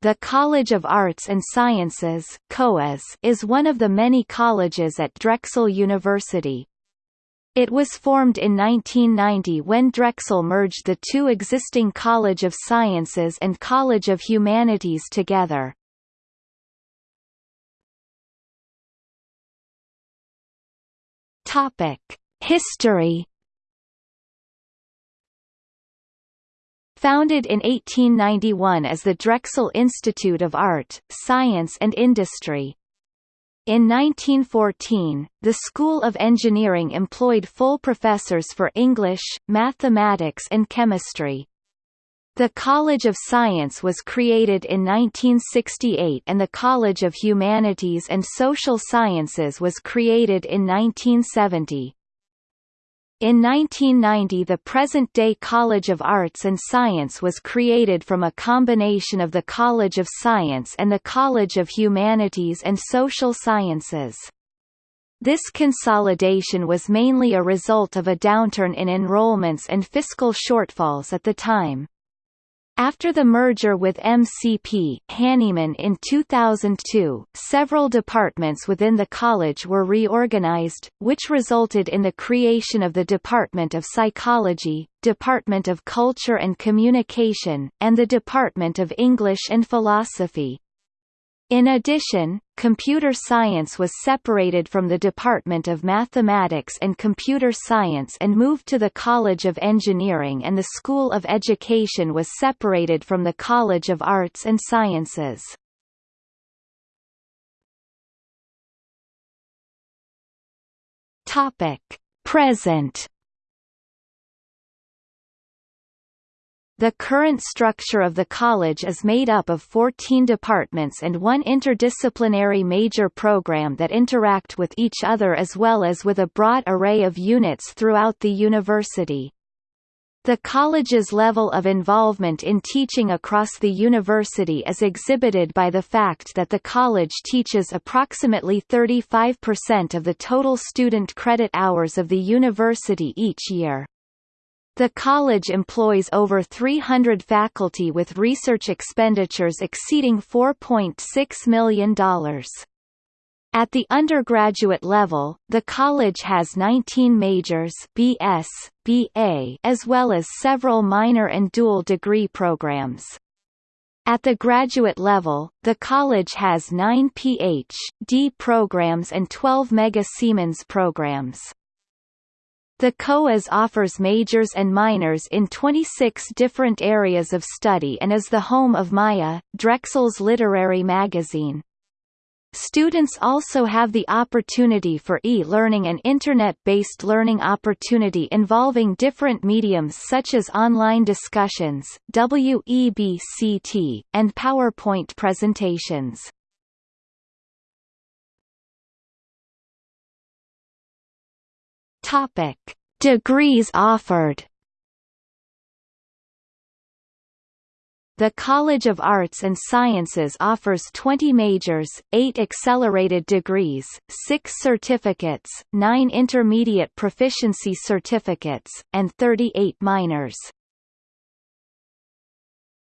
The College of Arts and Sciences is one of the many colleges at Drexel University. It was formed in 1990 when Drexel merged the two existing College of Sciences and College of Humanities together. History Founded in 1891 as the Drexel Institute of Art, Science and Industry. In 1914, the School of Engineering employed full professors for English, mathematics and chemistry. The College of Science was created in 1968 and the College of Humanities and Social Sciences was created in 1970. In 1990 the present-day College of Arts and Science was created from a combination of the College of Science and the College of Humanities and Social Sciences. This consolidation was mainly a result of a downturn in enrollments and fiscal shortfalls at the time. After the merger with MCP Hahnemann in 2002, several departments within the college were reorganized, which resulted in the creation of the Department of Psychology, Department of Culture and Communication, and the Department of English and Philosophy. In addition, computer science was separated from the Department of Mathematics and Computer Science and moved to the College of Engineering and the School of Education was separated from the College of Arts and Sciences. Topic: Present The current structure of the college is made up of 14 departments and one interdisciplinary major program that interact with each other as well as with a broad array of units throughout the university. The college's level of involvement in teaching across the university is exhibited by the fact that the college teaches approximately 35% of the total student credit hours of the university each year. The college employs over 300 faculty with research expenditures exceeding $4.6 million. At the undergraduate level, the college has 19 majors BS, BA, as well as several minor and dual degree programs. At the graduate level, the college has 9 Ph.D. programs and 12 Mega Siemens programs. The COAS offers majors and minors in 26 different areas of study and is the home of Maya, Drexel's literary magazine. Students also have the opportunity for e-learning and internet-based learning opportunity involving different mediums such as online discussions, WEBCT, and PowerPoint presentations. Topic: Degrees offered. The College of Arts and Sciences offers 20 majors, 8 accelerated degrees, 6 certificates, 9 intermediate proficiency certificates, and 38 minors.